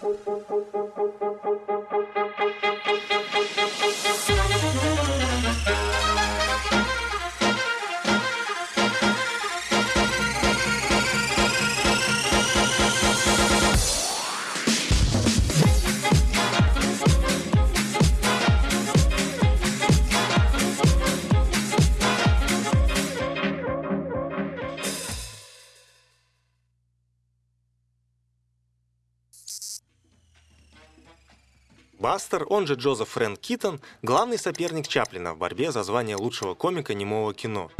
Thank you. Бастер, он же Джозеф Фрэнк Китон, главный соперник Чаплина в борьбе за звание лучшего комика немого кино.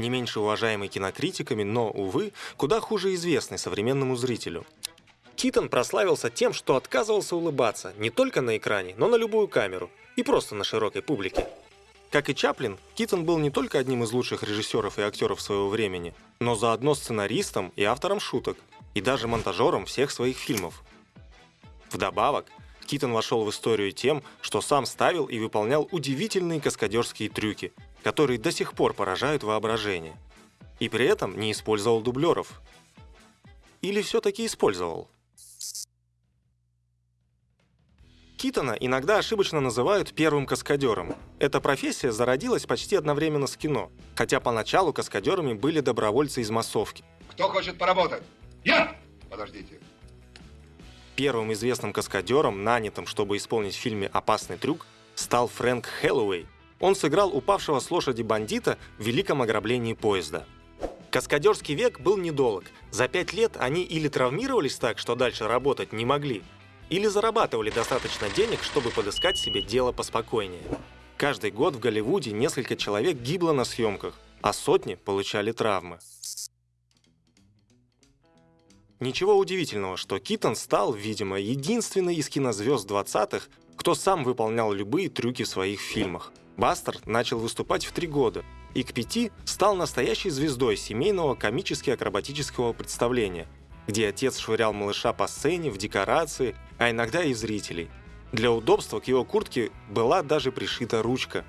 Не меньше уважаемый кинокритиками, но, увы, куда хуже известный современному зрителю. Китон прославился тем, что отказывался улыбаться не только на экране, но на любую камеру и просто на широкой публике. Как и Чаплин, Китон был не только одним из лучших режиссеров и актеров своего времени, но заодно сценаристом и автором шуток, и даже монтажером всех своих фильмов. Вдобавок, Китон вошел в историю тем, что сам ставил и выполнял удивительные каскадерские трюки, которые до сих пор поражают воображение. И при этом не использовал дублеров. Или все-таки использовал? Китона иногда ошибочно называют первым каскадером. Эта профессия зародилась почти одновременно с кино, хотя поначалу каскадерами были добровольцы из массовки. Кто хочет поработать? Я! Подождите. Первым известным каскадером, нанятым, чтобы исполнить в фильме «Опасный трюк», стал Фрэнк Хэллоуэй. Он сыграл упавшего с лошади бандита в великом ограблении поезда. Каскадерский век был недолг. За пять лет они или травмировались так, что дальше работать не могли, или зарабатывали достаточно денег, чтобы подыскать себе дело поспокойнее. Каждый год в Голливуде несколько человек гибло на съемках, а сотни получали травмы. Ничего удивительного, что Китон стал, видимо, единственной из кинозвезд 20-х, кто сам выполнял любые трюки в своих фильмах. Бастер начал выступать в три года и к пяти стал настоящей звездой семейного комически-акробатического представления, где отец швырял малыша по сцене, в декорации, а иногда и зрителей. Для удобства к его куртке была даже пришита ручка.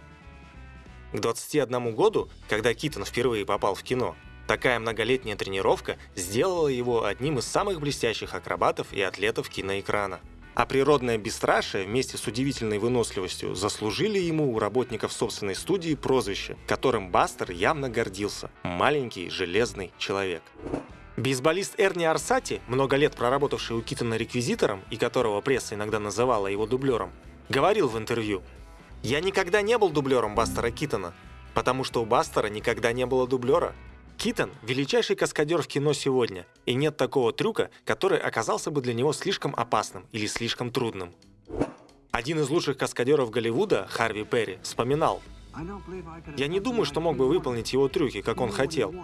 К 21 году, когда Китон впервые попал в кино, Такая многолетняя тренировка сделала его одним из самых блестящих акробатов и атлетов киноэкрана. А природное бесстрашие вместе с удивительной выносливостью заслужили ему у работников собственной студии прозвище, которым Бастер явно гордился – «маленький железный человек». Бейсболист Эрни Арсати, много лет проработавший у Китона реквизитором и которого пресса иногда называла его дублером, говорил в интервью «Я никогда не был дублером Бастера Китона, потому что у Бастера никогда не было дублера. Китон – величайший каскадер в кино сегодня, и нет такого трюка, который оказался бы для него слишком опасным или слишком трудным. Один из лучших каскадеров Голливуда, Харви Перри, вспоминал, «Я не думаю, что мог бы выполнить его трюки, как он хотел.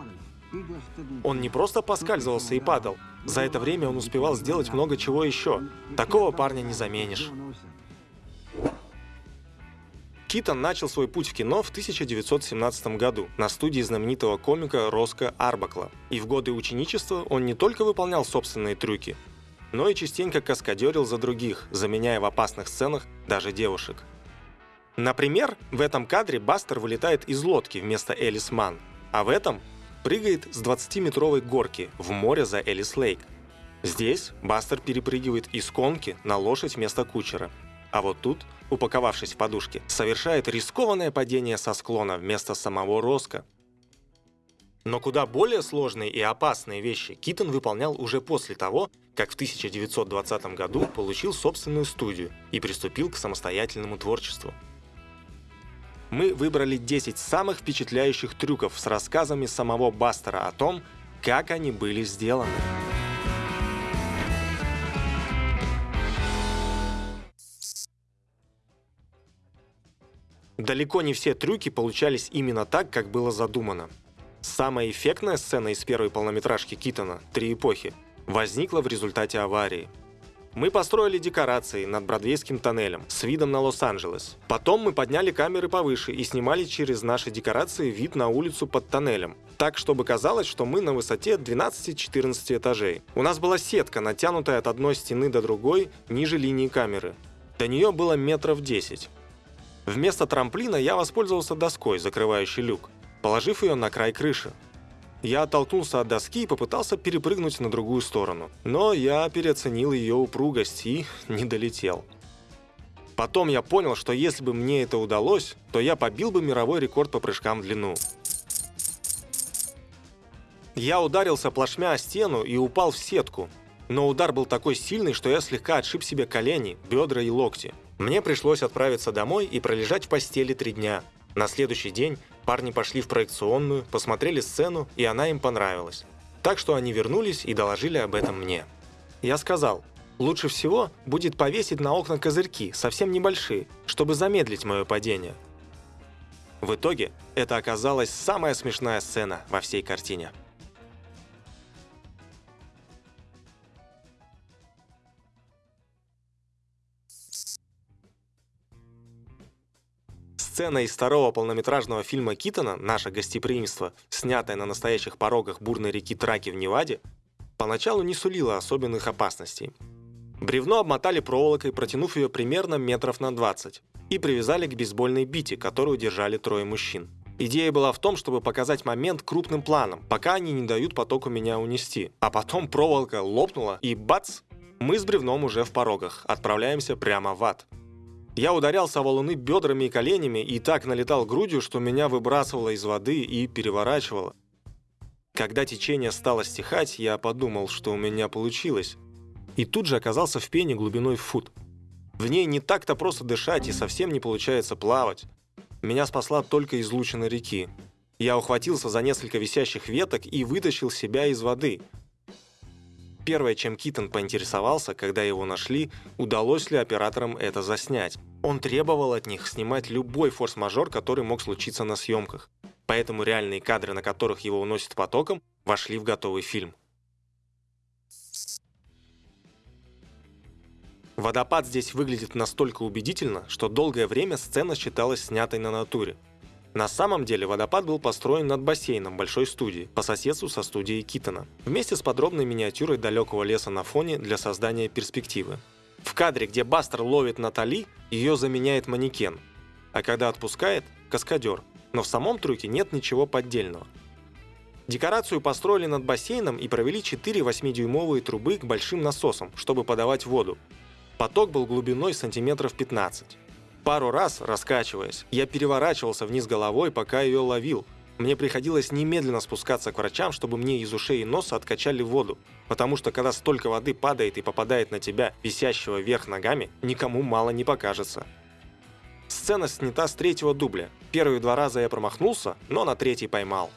Он не просто поскальзывался и падал, за это время он успевал сделать много чего еще. Такого парня не заменишь». Китон начал свой путь в кино в 1917 году на студии знаменитого комика Роско Арбакла. И в годы ученичества он не только выполнял собственные трюки, но и частенько каскадерил за других, заменяя в опасных сценах даже девушек. Например, в этом кадре Бастер вылетает из лодки вместо Элис Ман, а в этом прыгает с 20-метровой горки в море за Элис Лейк. Здесь Бастер перепрыгивает из конки на лошадь вместо кучера. А вот тут упаковавшись в подушки, совершает рискованное падение со склона вместо самого Роска. Но куда более сложные и опасные вещи Китон выполнял уже после того, как в 1920 году получил собственную студию и приступил к самостоятельному творчеству. Мы выбрали 10 самых впечатляющих трюков с рассказами самого Бастера о том, как они были сделаны. Далеко не все трюки получались именно так, как было задумано. Самая эффектная сцена из первой полнометражки Китона «Три эпохи» возникла в результате аварии. Мы построили декорации над Бродвейским тоннелем с видом на Лос-Анджелес. Потом мы подняли камеры повыше и снимали через наши декорации вид на улицу под тоннелем. Так, чтобы казалось, что мы на высоте 12-14 этажей. У нас была сетка, натянутая от одной стены до другой, ниже линии камеры. До нее было метров 10. Вместо трамплина я воспользовался доской, закрывающей люк, положив ее на край крыши. Я оттолкнулся от доски и попытался перепрыгнуть на другую сторону. Но я переоценил ее упругость и не долетел. Потом я понял, что если бы мне это удалось, то я побил бы мировой рекорд по прыжкам в длину. Я ударился плашмя о стену и упал в сетку. Но удар был такой сильный, что я слегка отшиб себе колени, бедра и локти. Мне пришлось отправиться домой и пролежать в постели три дня. На следующий день парни пошли в проекционную, посмотрели сцену, и она им понравилась. Так что они вернулись и доложили об этом мне. Я сказал, лучше всего будет повесить на окна козырьки, совсем небольшие, чтобы замедлить мое падение. В итоге это оказалась самая смешная сцена во всей картине. Сцена из второго полнометражного фильма Китона «Наше гостеприимство», снятая на настоящих порогах бурной реки Траки в Неваде, поначалу не сулила особенных опасностей. Бревно обмотали проволокой, протянув ее примерно метров на 20, и привязали к бейсбольной бите, которую держали трое мужчин. Идея была в том, чтобы показать момент крупным планом, пока они не дают потоку меня унести. А потом проволока лопнула, и бац! Мы с бревном уже в порогах, отправляемся прямо в ад. Я ударялся о валуны бедрами и коленями и так налетал грудью, что меня выбрасывало из воды и переворачивало. Когда течение стало стихать, я подумал, что у меня получилось. И тут же оказался в пене глубиной в фут. В ней не так-то просто дышать и совсем не получается плавать. Меня спасла только излучина реки. Я ухватился за несколько висящих веток и вытащил себя из воды – Первое, чем Китон поинтересовался, когда его нашли, удалось ли операторам это заснять. Он требовал от них снимать любой форс-мажор, который мог случиться на съемках. Поэтому реальные кадры, на которых его уносит потоком, вошли в готовый фильм. Водопад здесь выглядит настолько убедительно, что долгое время сцена считалась снятой на натуре. На самом деле водопад был построен над бассейном большой студии, по соседству со студией Китона, вместе с подробной миниатюрой далекого леса на фоне для создания перспективы. В кадре, где Бастер ловит Натали, ее заменяет манекен, а когда отпускает – каскадер, но в самом трюке нет ничего поддельного. Декорацию построили над бассейном и провели 4 8-дюймовые трубы к большим насосам, чтобы подавать воду. Поток был глубиной сантиметров 15. Пару раз, раскачиваясь, я переворачивался вниз головой, пока ее ловил. Мне приходилось немедленно спускаться к врачам, чтобы мне из ушей и носа откачали воду. Потому что когда столько воды падает и попадает на тебя, висящего вверх ногами, никому мало не покажется. Сцена снята с третьего дубля. Первые два раза я промахнулся, но на третий поймал.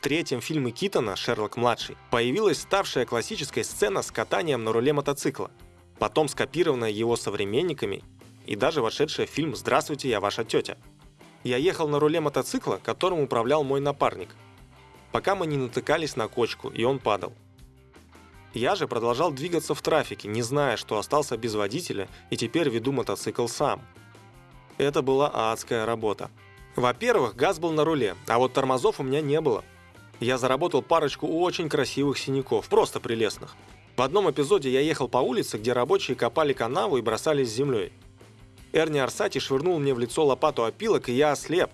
В третьем фильме Китона «Шерлок-младший» появилась ставшая классической сцена с катанием на руле мотоцикла, потом скопированная его современниками и даже вошедшая в фильм «Здравствуйте, я ваша тетя». Я ехал на руле мотоцикла, которым управлял мой напарник, пока мы не натыкались на кочку, и он падал. Я же продолжал двигаться в трафике, не зная, что остался без водителя и теперь веду мотоцикл сам. Это была адская работа. Во-первых, газ был на руле, а вот тормозов у меня не было я заработал парочку очень красивых синяков, просто прелестных. В одном эпизоде я ехал по улице, где рабочие копали канаву и бросались с землей. Эрни Арсати швырнул мне в лицо лопату опилок, и я ослеп.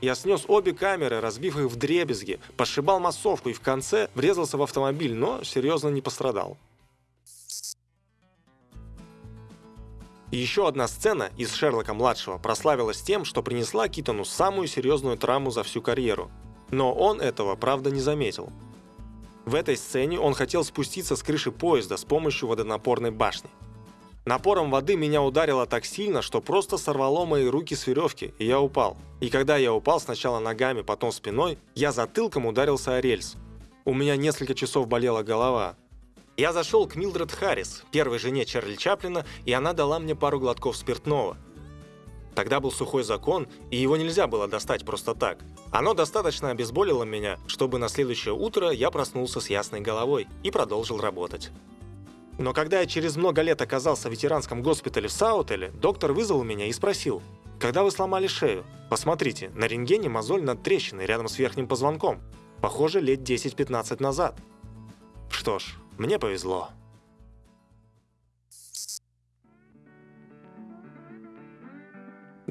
Я снес обе камеры, разбив их в дребезги, пошибал массовку и в конце врезался в автомобиль, но серьезно не пострадал. Еще одна сцена из Шерлока-младшего прославилась тем, что принесла Китону самую серьезную травму за всю карьеру – но он этого, правда, не заметил. В этой сцене он хотел спуститься с крыши поезда с помощью водонапорной башни. Напором воды меня ударило так сильно, что просто сорвало мои руки с веревки, и я упал. И когда я упал сначала ногами, потом спиной, я затылком ударился о рельс. У меня несколько часов болела голова. Я зашел к Милдред Харрис, первой жене Чарли Чаплина, и она дала мне пару глотков спиртного – Тогда был сухой закон, и его нельзя было достать просто так. Оно достаточно обезболило меня, чтобы на следующее утро я проснулся с ясной головой и продолжил работать. Но когда я через много лет оказался в ветеранском госпитале в Саутеле, доктор вызвал меня и спросил, «Когда вы сломали шею? Посмотрите, на рентгене мозоль над трещиной рядом с верхним позвонком. Похоже, лет 10-15 назад». Что ж, мне повезло.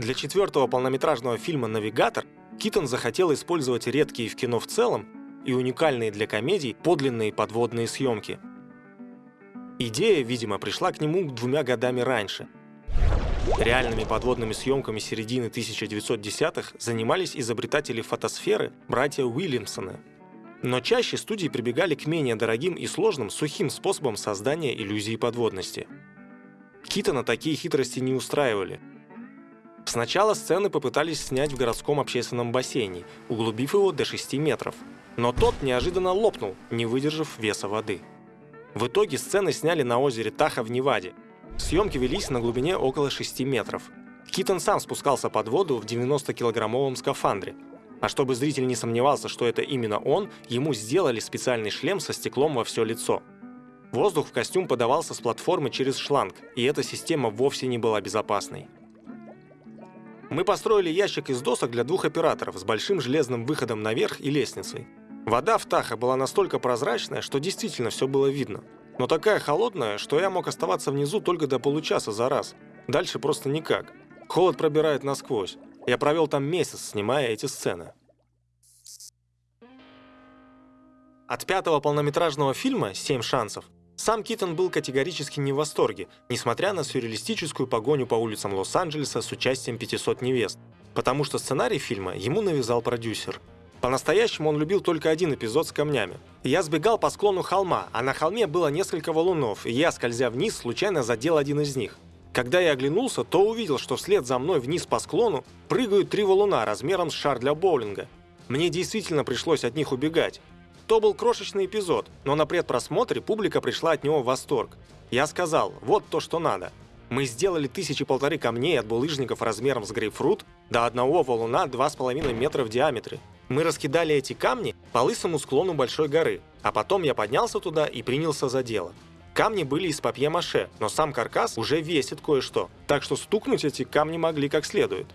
Для четвертого полнометражного фильма «Навигатор» Китон захотел использовать редкие в кино в целом и уникальные для комедий подлинные подводные съемки. Идея, видимо, пришла к нему двумя годами раньше. Реальными подводными съемками середины 1910-х занимались изобретатели фотосферы братья Уильямсоны. Но чаще студии прибегали к менее дорогим и сложным сухим способам создания иллюзии подводности. Китона такие хитрости не устраивали. Сначала сцены попытались снять в городском общественном бассейне, углубив его до 6 метров. Но тот неожиданно лопнул, не выдержав веса воды. В итоге сцены сняли на озере Таха в Неваде. Съемки велись на глубине около 6 метров. Китон сам спускался под воду в 90-килограммовом скафандре. А чтобы зритель не сомневался, что это именно он, ему сделали специальный шлем со стеклом во все лицо. Воздух в костюм подавался с платформы через шланг, и эта система вовсе не была безопасной. Мы построили ящик из досок для двух операторов с большим железным выходом наверх и лестницей. Вода в Таха была настолько прозрачная, что действительно все было видно. Но такая холодная, что я мог оставаться внизу только до получаса за раз. Дальше просто никак. Холод пробирает насквозь. Я провел там месяц, снимая эти сцены. От пятого полнометражного фильма «Семь шансов» Сам Китон был категорически не в восторге, несмотря на сюрреалистическую погоню по улицам Лос-Анджелеса с участием 500 невест, потому что сценарий фильма ему навязал продюсер. По-настоящему он любил только один эпизод с камнями. Я сбегал по склону холма, а на холме было несколько валунов, и я, скользя вниз, случайно задел один из них. Когда я оглянулся, то увидел, что вслед за мной вниз по склону прыгают три валуна размером с шар для боулинга. Мне действительно пришлось от них убегать, то был крошечный эпизод, но на предпросмотре публика пришла от него в восторг. Я сказал, вот то, что надо. Мы сделали тысячи полторы камней от булыжников размером с грейпфрут до одного валуна 2,5 метра в диаметре. Мы раскидали эти камни по лысому склону большой горы, а потом я поднялся туда и принялся за дело. Камни были из папье-маше, но сам каркас уже весит кое-что, так что стукнуть эти камни могли как следует.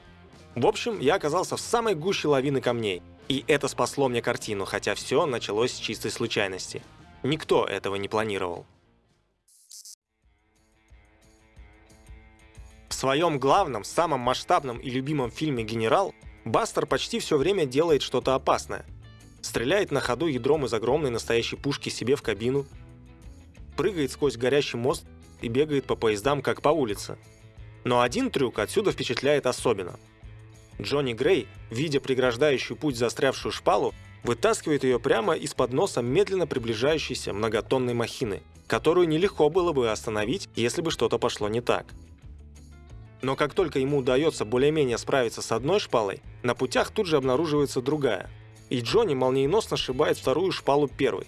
В общем, я оказался в самой гуще лавины камней. И это спасло мне картину, хотя все началось с чистой случайности. Никто этого не планировал. В своем главном, самом масштабном и любимом фильме «Генерал» Бастер почти все время делает что-то опасное. Стреляет на ходу ядром из огромной настоящей пушки себе в кабину, прыгает сквозь горящий мост и бегает по поездам, как по улице. Но один трюк отсюда впечатляет особенно – Джонни Грей, видя преграждающую путь застрявшую шпалу, вытаскивает ее прямо из-под носа медленно приближающейся многотонной махины, которую нелегко было бы остановить, если бы что-то пошло не так. Но как только ему удается более-менее справиться с одной шпалой, на путях тут же обнаруживается другая, и Джонни молниеносно сшибает вторую шпалу первой.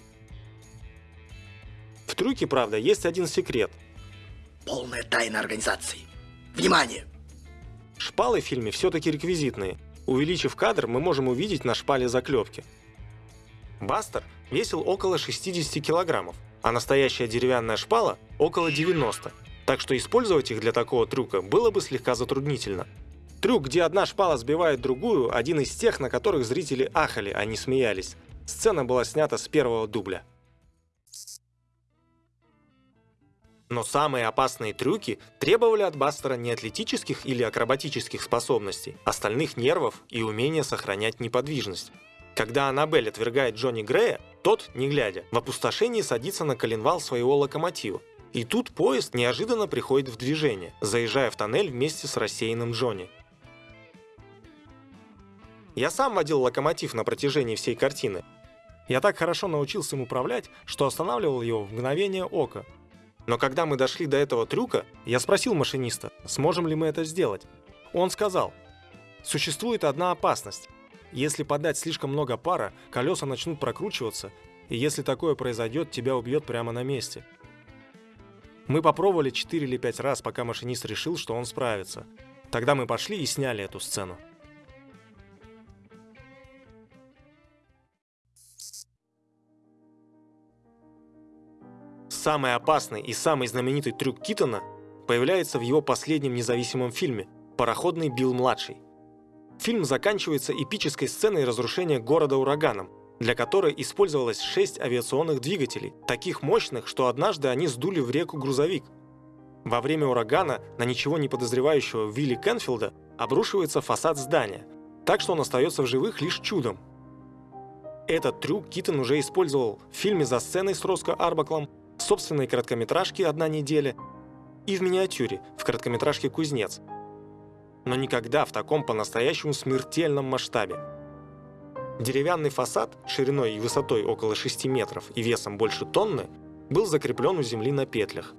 В трюке, правда, есть один секрет. Полная тайна организации. Внимание! Шпалы в фильме все-таки реквизитные. Увеличив кадр, мы можем увидеть на шпале заклепки. Бастер весил около 60 килограммов, а настоящая деревянная шпала – около 90, так что использовать их для такого трюка было бы слегка затруднительно. Трюк, где одна шпала сбивает другую, один из тех, на которых зрители ахали, а не смеялись. Сцена была снята с первого дубля. Но самые опасные трюки требовали от Бастера не атлетических или акробатических способностей, остальных нервов и умения сохранять неподвижность. Когда Аннабель отвергает Джонни Грея, тот, не глядя, в опустошении садится на коленвал своего локомотива. И тут поезд неожиданно приходит в движение, заезжая в тоннель вместе с рассеянным Джонни. Я сам водил локомотив на протяжении всей картины. Я так хорошо научился им управлять, что останавливал его в мгновение ока, но когда мы дошли до этого трюка, я спросил машиниста, сможем ли мы это сделать. Он сказал, существует одна опасность. Если подать слишком много пара, колеса начнут прокручиваться, и если такое произойдет, тебя убьет прямо на месте. Мы попробовали 4 или 5 раз, пока машинист решил, что он справится. Тогда мы пошли и сняли эту сцену. Самый опасный и самый знаменитый трюк Китона появляется в его последнем независимом фильме «Пароходный Билл-младший». Фильм заканчивается эпической сценой разрушения города ураганом, для которой использовалось шесть авиационных двигателей, таких мощных, что однажды они сдули в реку грузовик. Во время урагана на ничего не подозревающего Вилли Кенфилда обрушивается фасад здания, так что он остается в живых лишь чудом. Этот трюк Китон уже использовал в фильме «За сценой» с Роско Арбаклом, в собственной короткометражке «Одна неделя» и в миниатюре в короткометражке «Кузнец». Но никогда в таком по-настоящему смертельном масштабе. Деревянный фасад шириной и высотой около 6 метров и весом больше тонны был закреплен у земли на петлях.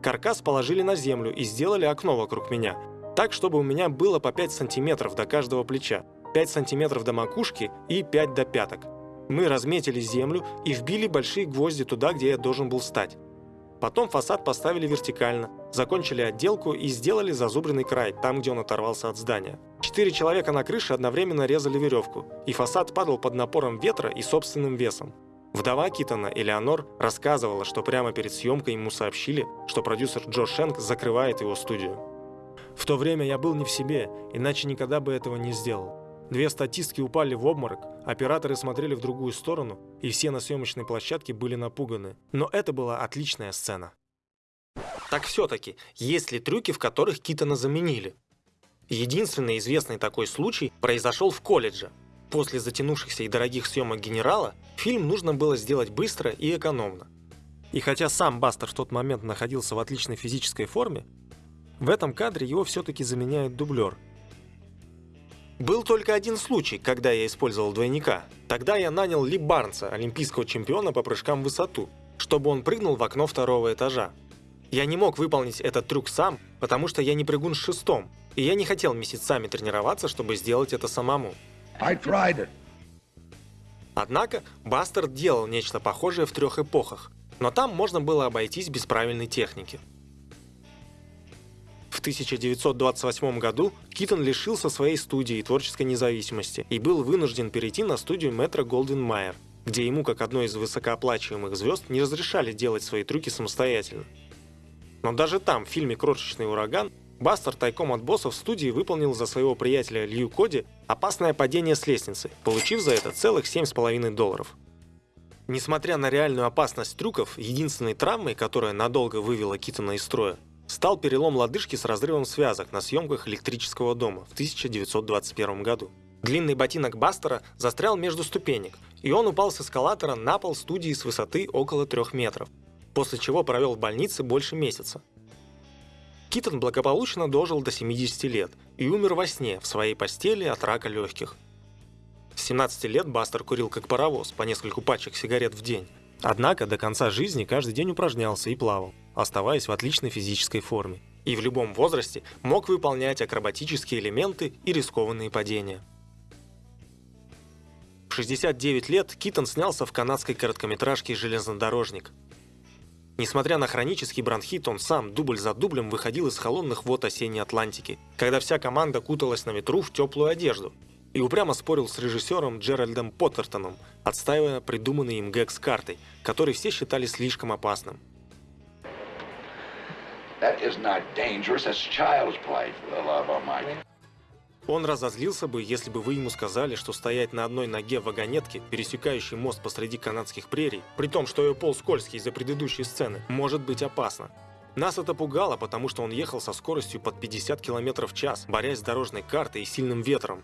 Каркас положили на землю и сделали окно вокруг меня, так, чтобы у меня было по 5 сантиметров до каждого плеча, 5 сантиметров до макушки и 5 до пяток. Мы разметили землю и вбили большие гвозди туда, где я должен был стать. Потом фасад поставили вертикально, закончили отделку и сделали зазубренный край, там, где он оторвался от здания. Четыре человека на крыше одновременно резали веревку, и фасад падал под напором ветра и собственным весом. Вдова Китона, Элеонор, рассказывала, что прямо перед съемкой ему сообщили, что продюсер Джо Шенк закрывает его студию. В то время я был не в себе, иначе никогда бы этого не сделал. Две статистки упали в обморок, операторы смотрели в другую сторону, и все на съемочной площадке были напуганы. Но это была отличная сцена. Так все-таки, есть ли трюки, в которых Китона заменили? Единственный известный такой случай произошел в колледже. После затянувшихся и дорогих съемок «Генерала» фильм нужно было сделать быстро и экономно. И хотя сам Бастер в тот момент находился в отличной физической форме, в этом кадре его все-таки заменяет дублер – был только один случай, когда я использовал двойника. Тогда я нанял Ли Барнса, олимпийского чемпиона по прыжкам в высоту, чтобы он прыгнул в окно второго этажа. Я не мог выполнить этот трюк сам, потому что я не прыгун с шестом, и я не хотел месяцами тренироваться, чтобы сделать это самому. Однако Бастер делал нечто похожее в трех эпохах, но там можно было обойтись без правильной техники. В 1928 году Китон лишился своей студии и творческой независимости и был вынужден перейти на студию Метро Голден Майер, где ему, как одной из высокооплачиваемых звезд, не разрешали делать свои трюки самостоятельно. Но даже там, в фильме «Крошечный ураган», Бастер тайком от босса в студии выполнил за своего приятеля Лью Коди опасное падение с лестницы, получив за это целых 7,5 долларов. Несмотря на реальную опасность трюков, единственной травмой, которая надолго вывела Китона из строя, стал перелом лодыжки с разрывом связок на съемках электрического дома в 1921 году. Длинный ботинок Бастера застрял между ступенек, и он упал с эскалатора на пол студии с высоты около трех метров, после чего провел в больнице больше месяца. Китон благополучно дожил до 70 лет и умер во сне в своей постели от рака легких. С 17 лет Бастер курил как паровоз по нескольку пачек сигарет в день, Однако до конца жизни каждый день упражнялся и плавал, оставаясь в отличной физической форме. И в любом возрасте мог выполнять акробатические элементы и рискованные падения. В 69 лет Китон снялся в канадской короткометражке «Железнодорожник». Несмотря на хронический бронхит, он сам дубль за дублем выходил из холодных вод осенней Атлантики, когда вся команда куталась на ветру в теплую одежду – и упрямо спорил с режиссером Джеральдом Поттертоном, отстаивая придуманный им гэг с картой, который все считали слишком опасным. Он разозлился бы, если бы вы ему сказали, что стоять на одной ноге в вагонетке, пересекающей мост посреди канадских прерий, при том, что ее пол скользкий из-за предыдущей сцены, может быть опасно. Нас это пугало, потому что он ехал со скоростью под 50 км в час, борясь с дорожной картой и сильным ветром.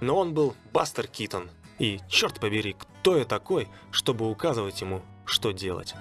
Но он был Бастер Китон. И, черт побери, кто я такой, чтобы указывать ему, что делать?